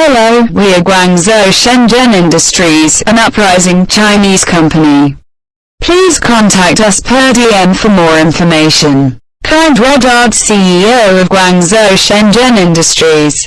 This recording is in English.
Hello, we are Guangzhou Shenzhen Industries, an uprising Chinese company. Please contact us per DM for more information. Kind regards CEO of Guangzhou Shenzhen Industries.